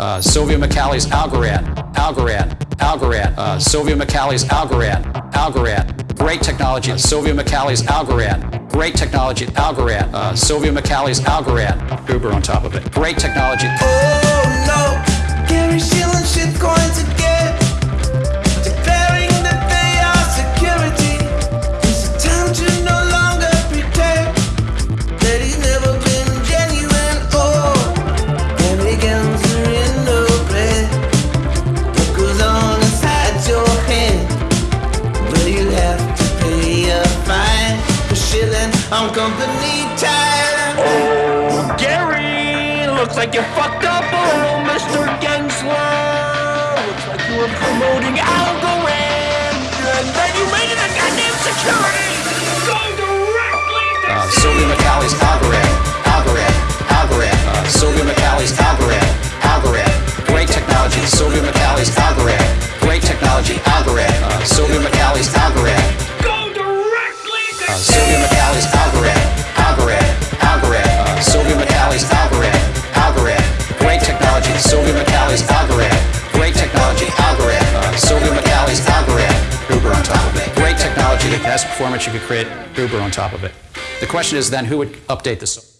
Uh, Silvio Micali's Algorand, Algorand, Algorand. Uh, Silvio Micali's Algorand, Algorand. Great technology. Silvio Micali's Algorand. Great technology. Algorand. Uh, Silvio Micali's Algorand. Uber on top of it. Great technology. Shilling on company time. Oh, Gary, looks like you fucked up, oh, Mr. Gensler. Looks like you were promoting Algorand, and then you made it a goddamn security. Go directly to Uh, Silvio Micali's Algorand, Algorand, Algorand. Uh, Silvio Micali's Algorand, Algorand. Great technology. Silvio Micali's Algorand. Great technology. Algorand. Uh, Silvio Micali's Algorand. go directly to Uh, Technology. The best performance you could create. Uber on top of it. The question is then who would update the software?